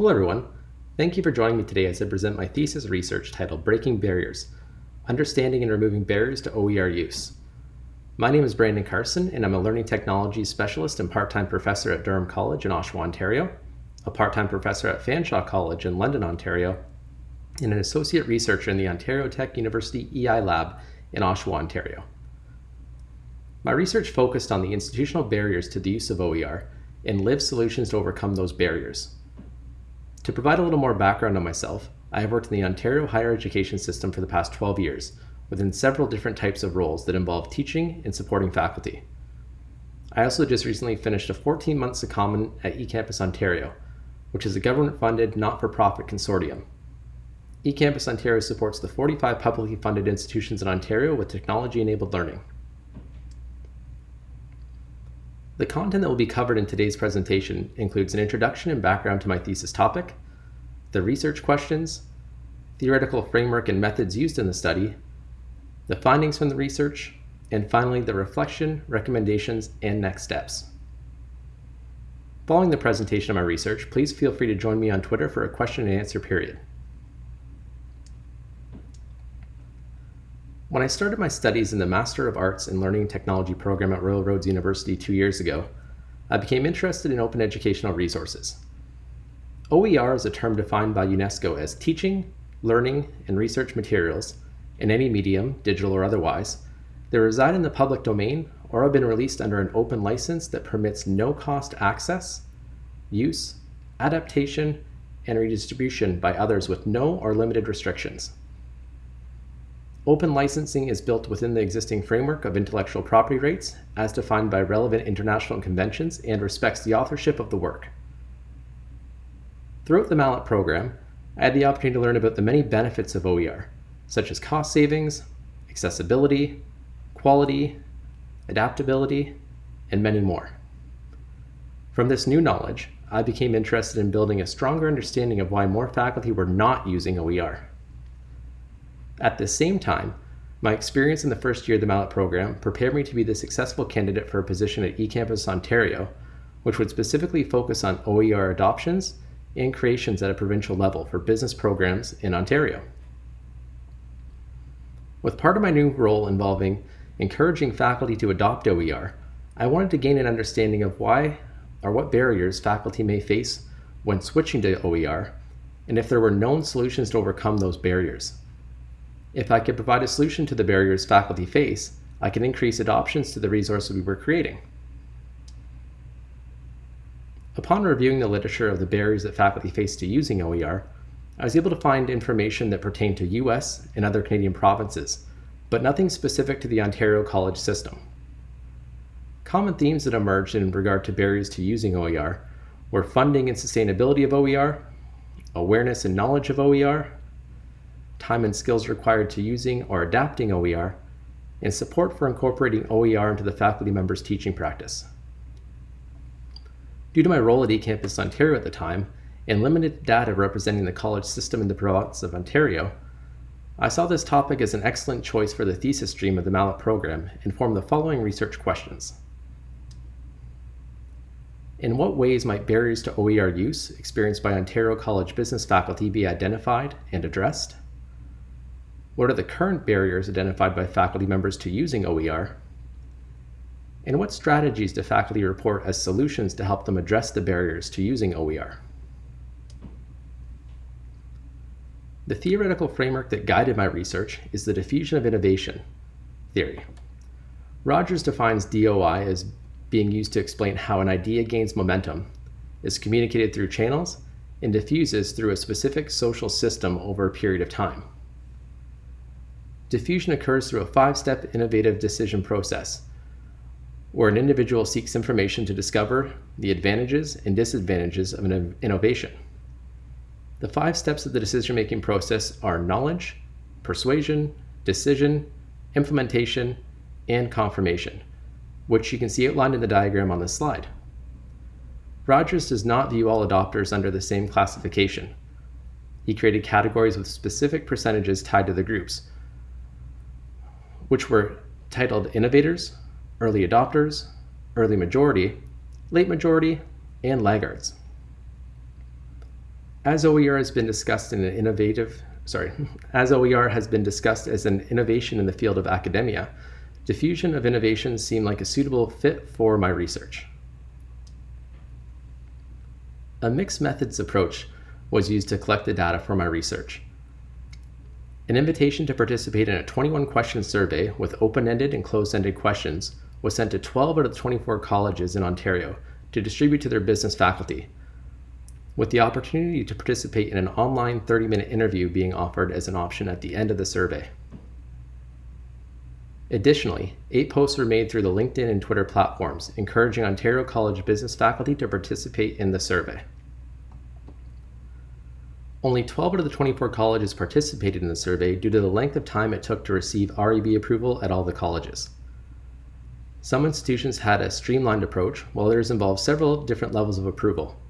Hello everyone. Thank you for joining me today as I present my thesis research titled Breaking Barriers, Understanding and Removing Barriers to OER Use. My name is Brandon Carson and I'm a Learning technology Specialist and part-time professor at Durham College in Oshawa, Ontario, a part-time professor at Fanshawe College in London, Ontario, and an associate researcher in the Ontario Tech University EI Lab in Oshawa, Ontario. My research focused on the institutional barriers to the use of OER and lived solutions to overcome those barriers. To provide a little more background on myself, I have worked in the Ontario higher education system for the past 12 years, within several different types of roles that involve teaching and supporting faculty. I also just recently finished a 14-month secondment at eCampus Ontario, which is a government-funded, not-for-profit consortium. eCampus Ontario supports the 45 publicly funded institutions in Ontario with technology-enabled learning. The content that will be covered in today's presentation includes an introduction and background to my thesis topic, the research questions, theoretical framework and methods used in the study, the findings from the research, and finally the reflection, recommendations, and next steps. Following the presentation of my research, please feel free to join me on Twitter for a question and answer period. When I started my studies in the Master of Arts in Learning Technology program at Royal Roads University two years ago, I became interested in open educational resources. OER is a term defined by UNESCO as teaching, learning, and research materials in any medium, digital or otherwise, that reside in the public domain or have been released under an open license that permits no-cost access, use, adaptation, and redistribution by others with no or limited restrictions. Open licensing is built within the existing framework of intellectual property rights as defined by relevant international conventions and respects the authorship of the work. Throughout the MALAT program, I had the opportunity to learn about the many benefits of OER, such as cost savings, accessibility, quality, adaptability, and many more. From this new knowledge, I became interested in building a stronger understanding of why more faculty were not using OER. At the same time, my experience in the first year of the MALAT program prepared me to be the successful candidate for a position at eCampus Ontario, which would specifically focus on OER adoptions and creations at a provincial level for business programs in Ontario. With part of my new role involving encouraging faculty to adopt OER, I wanted to gain an understanding of why or what barriers faculty may face when switching to OER, and if there were known solutions to overcome those barriers. If I could provide a solution to the barriers faculty face, I can increase adoptions to the resources we were creating. Upon reviewing the literature of the barriers that faculty face to using OER, I was able to find information that pertained to US and other Canadian provinces, but nothing specific to the Ontario college system. Common themes that emerged in regard to barriers to using OER were funding and sustainability of OER, awareness and knowledge of OER, time and skills required to using or adapting OER, and support for incorporating OER into the faculty member's teaching practice. Due to my role at eCampus Ontario at the time, and limited data representing the college system in the province of Ontario, I saw this topic as an excellent choice for the thesis stream of the MALAT program and formed the following research questions. In what ways might barriers to OER use experienced by Ontario College business faculty be identified and addressed? What are the current barriers identified by faculty members to using OER? And what strategies do faculty report as solutions to help them address the barriers to using OER? The theoretical framework that guided my research is the diffusion of innovation theory. Rogers defines DOI as being used to explain how an idea gains momentum, is communicated through channels, and diffuses through a specific social system over a period of time. Diffusion occurs through a five-step innovative decision process, where an individual seeks information to discover the advantages and disadvantages of an innovation. The five steps of the decision-making process are knowledge, persuasion, decision, implementation, and confirmation, which you can see outlined in the diagram on this slide. Rogers does not view all adopters under the same classification. He created categories with specific percentages tied to the groups, which were titled Innovators, Early Adopters, Early Majority, Late Majority, and Laggards. As OER has been discussed in an innovative, sorry, as OER has been discussed as an innovation in the field of academia, diffusion of innovation seemed like a suitable fit for my research. A mixed methods approach was used to collect the data for my research. An invitation to participate in a 21 question survey with open-ended and closed-ended questions was sent to 12 out of the 24 colleges in Ontario to distribute to their business faculty with the opportunity to participate in an online 30 minute interview being offered as an option at the end of the survey. Additionally, eight posts were made through the LinkedIn and Twitter platforms, encouraging Ontario College business faculty to participate in the survey. Only 12 out of the 24 colleges participated in the survey due to the length of time it took to receive REB approval at all the colleges. Some institutions had a streamlined approach, while others involved several different levels of approval.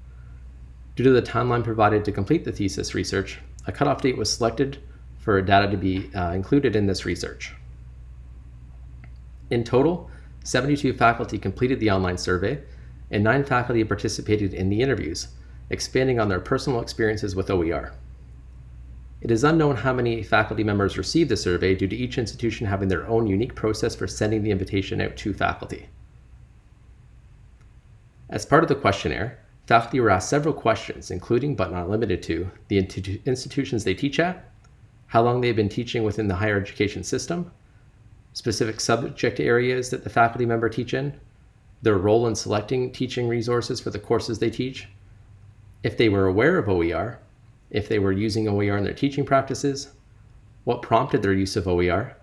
Due to the timeline provided to complete the thesis research, a cutoff date was selected for data to be uh, included in this research. In total, 72 faculty completed the online survey, and 9 faculty participated in the interviews, expanding on their personal experiences with OER. It is unknown how many faculty members received the survey due to each institution having their own unique process for sending the invitation out to faculty. As part of the questionnaire, Faculty were asked several questions, including but not limited to the institutions they teach at, how long they've been teaching within the higher education system, specific subject areas that the faculty member teach in, their role in selecting teaching resources for the courses they teach, if they were aware of OER, if they were using OER in their teaching practices, what prompted their use of OER,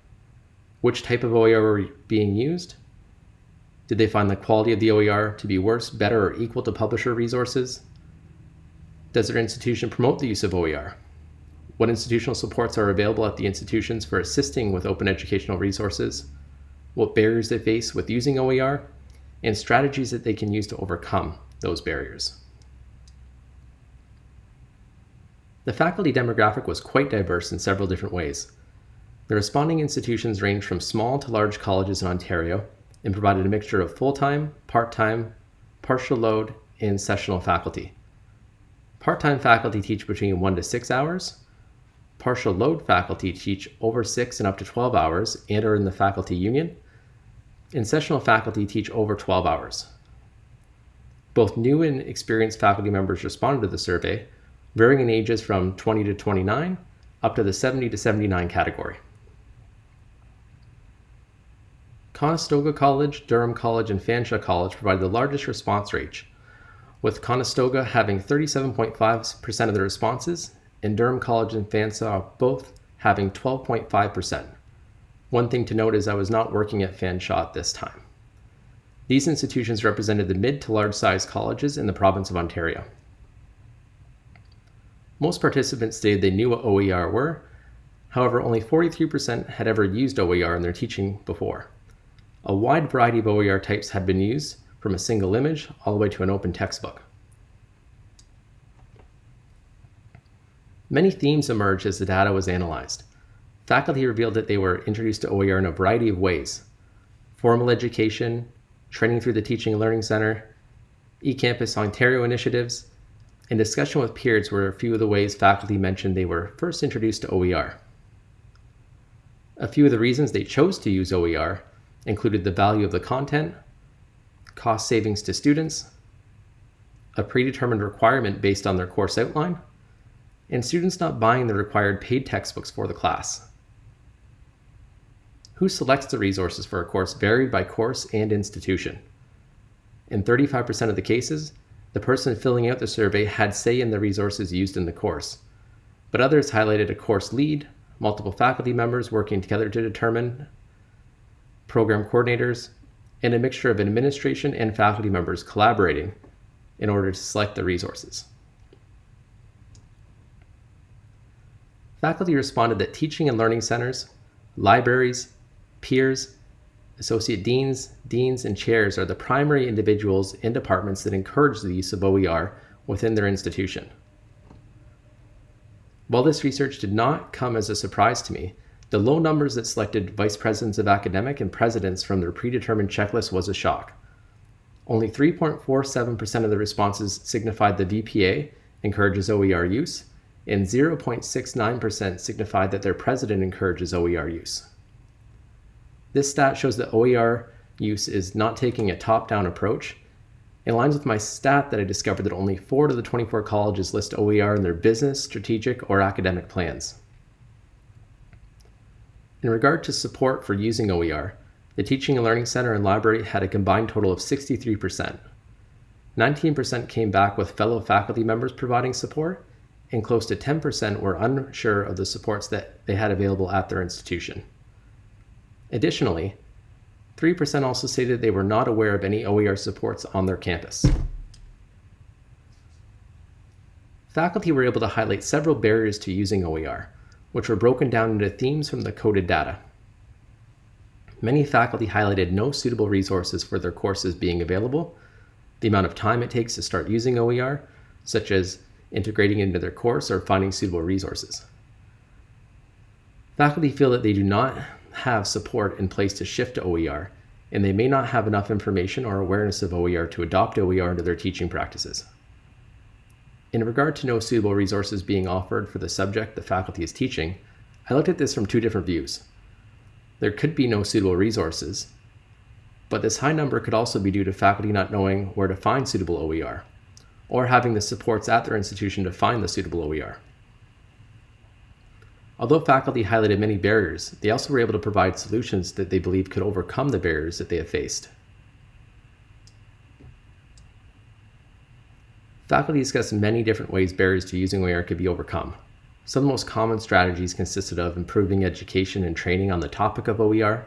which type of OER were being used, did they find the quality of the OER to be worse, better, or equal to publisher resources? Does their institution promote the use of OER? What institutional supports are available at the institutions for assisting with open educational resources? What barriers they face with using OER? And strategies that they can use to overcome those barriers. The faculty demographic was quite diverse in several different ways. The responding institutions ranged from small to large colleges in Ontario, and provided a mixture of full-time, part-time, partial load, and sessional faculty. Part-time faculty teach between 1 to 6 hours. Partial load faculty teach over 6 and up to 12 hours and are in the faculty union. And sessional faculty teach over 12 hours. Both new and experienced faculty members responded to the survey, varying in ages from 20 to 29 up to the 70 to 79 category. Conestoga College, Durham College, and Fanshawe College provided the largest response rate, with Conestoga having 37.5% of the responses and Durham College and Fanshawe both having 12.5%. One thing to note is I was not working at Fanshawe at this time. These institutions represented the mid to large size colleges in the province of Ontario. Most participants stated they knew what OER were, however only 43% had ever used OER in their teaching before. A wide variety of OER types had been used, from a single image all the way to an open textbook. Many themes emerged as the data was analyzed. Faculty revealed that they were introduced to OER in a variety of ways. Formal education, training through the Teaching and Learning Center, eCampus Ontario initiatives, and discussion with peers were a few of the ways faculty mentioned they were first introduced to OER. A few of the reasons they chose to use OER included the value of the content, cost savings to students, a predetermined requirement based on their course outline, and students not buying the required paid textbooks for the class. Who selects the resources for a course varied by course and institution. In 35% of the cases, the person filling out the survey had say in the resources used in the course, but others highlighted a course lead, multiple faculty members working together to determine program coordinators, and a mixture of administration and faculty members collaborating in order to select the resources. Faculty responded that teaching and learning centers, libraries, peers, associate deans, deans, and chairs are the primary individuals and departments that encourage the use of OER within their institution. While this research did not come as a surprise to me, the low numbers that selected vice presidents of academic and presidents from their predetermined checklist was a shock. Only 3.47% of the responses signified the VPA encourages OER use, and 0.69% signified that their president encourages OER use. This stat shows that OER use is not taking a top-down approach. It aligns with my stat that I discovered that only 4 to the 24 colleges list OER in their business, strategic, or academic plans. In regard to support for using OER, the Teaching and Learning Center and Library had a combined total of 63%. 19% came back with fellow faculty members providing support, and close to 10% were unsure of the supports that they had available at their institution. Additionally, 3% also stated they were not aware of any OER supports on their campus. Faculty were able to highlight several barriers to using OER, which were broken down into themes from the coded data. Many faculty highlighted no suitable resources for their courses being available, the amount of time it takes to start using OER, such as integrating into their course or finding suitable resources. Faculty feel that they do not have support in place to shift to OER, and they may not have enough information or awareness of OER to adopt OER into their teaching practices. In regard to no suitable resources being offered for the subject the faculty is teaching, I looked at this from two different views. There could be no suitable resources, but this high number could also be due to faculty not knowing where to find suitable OER, or having the supports at their institution to find the suitable OER. Although faculty highlighted many barriers, they also were able to provide solutions that they believe could overcome the barriers that they have faced. Faculty discussed many different ways barriers to using OER could be overcome. Some of the most common strategies consisted of improving education and training on the topic of OER,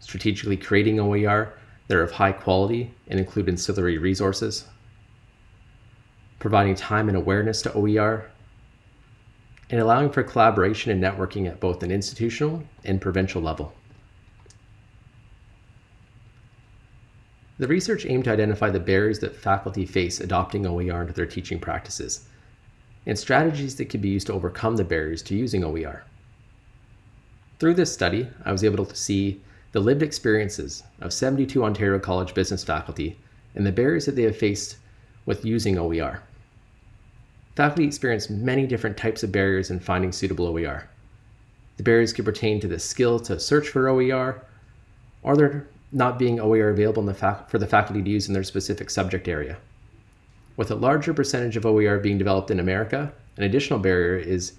strategically creating OER that are of high quality and include ancillary resources, providing time and awareness to OER, and allowing for collaboration and networking at both an institutional and provincial level. The research aimed to identify the barriers that faculty face adopting OER into their teaching practices and strategies that could be used to overcome the barriers to using OER. Through this study, I was able to see the lived experiences of 72 Ontario College business faculty and the barriers that they have faced with using OER. Faculty experience many different types of barriers in finding suitable OER. The barriers could pertain to the skill to search for OER, or there not being OER available the for the faculty to use in their specific subject area. With a larger percentage of OER being developed in America, an additional barrier is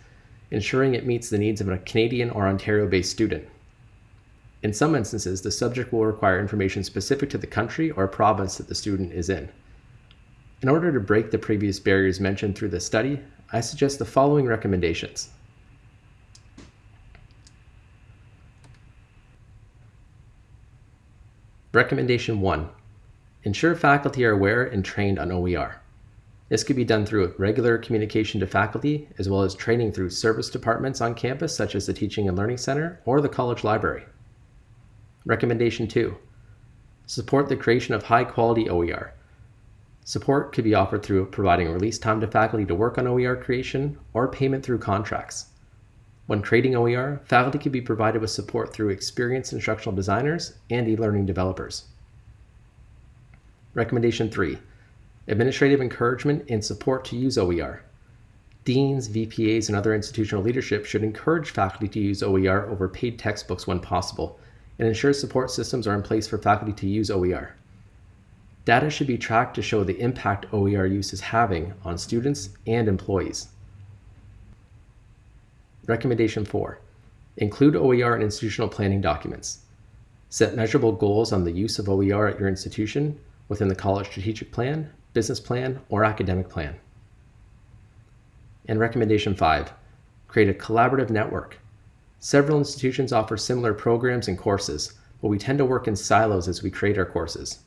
ensuring it meets the needs of a Canadian or Ontario-based student. In some instances, the subject will require information specific to the country or province that the student is in. In order to break the previous barriers mentioned through the study, I suggest the following recommendations. Recommendation 1. Ensure faculty are aware and trained on OER. This could be done through regular communication to faculty, as well as training through service departments on campus, such as the Teaching and Learning Center or the college library. Recommendation 2. Support the creation of high quality OER. Support could be offered through providing release time to faculty to work on OER creation or payment through contracts. When creating OER, faculty could be provided with support through experienced instructional designers and e-learning developers. Recommendation 3. Administrative encouragement and support to use OER. Deans, VPAs, and other institutional leadership should encourage faculty to use OER over paid textbooks when possible and ensure support systems are in place for faculty to use OER. Data should be tracked to show the impact OER use is having on students and employees. Recommendation 4. Include OER in institutional planning documents. Set measurable goals on the use of OER at your institution within the college strategic plan, business plan, or academic plan. And recommendation 5. Create a collaborative network. Several institutions offer similar programs and courses, but we tend to work in silos as we create our courses.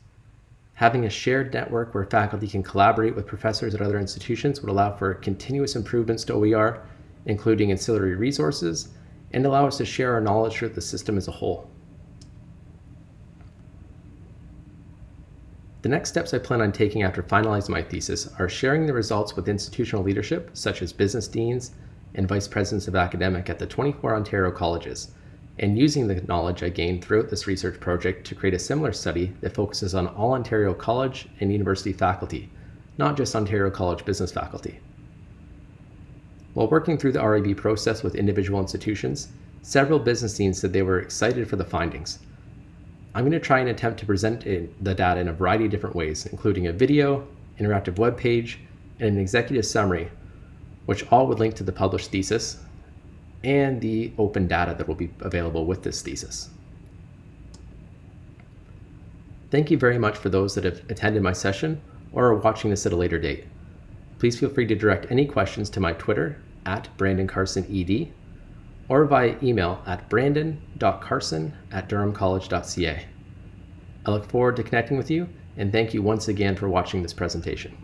Having a shared network where faculty can collaborate with professors at other institutions would allow for continuous improvements to OER, including ancillary resources, and allow us to share our knowledge throughout the system as a whole. The next steps I plan on taking after finalizing my thesis are sharing the results with institutional leadership, such as business deans and vice presidents of academic at the 24 Ontario colleges, and using the knowledge I gained throughout this research project to create a similar study that focuses on all Ontario college and university faculty, not just Ontario College business faculty. While working through the REB process with individual institutions, several business deans said they were excited for the findings. I'm going to try and attempt to present the data in a variety of different ways, including a video, interactive web page, and an executive summary, which all would link to the published thesis and the open data that will be available with this thesis. Thank you very much for those that have attended my session or are watching this at a later date. Please feel free to direct any questions to my Twitter at Brandon Carson ED or via email at brandon.carson at durhamcollege.ca. I look forward to connecting with you and thank you once again for watching this presentation.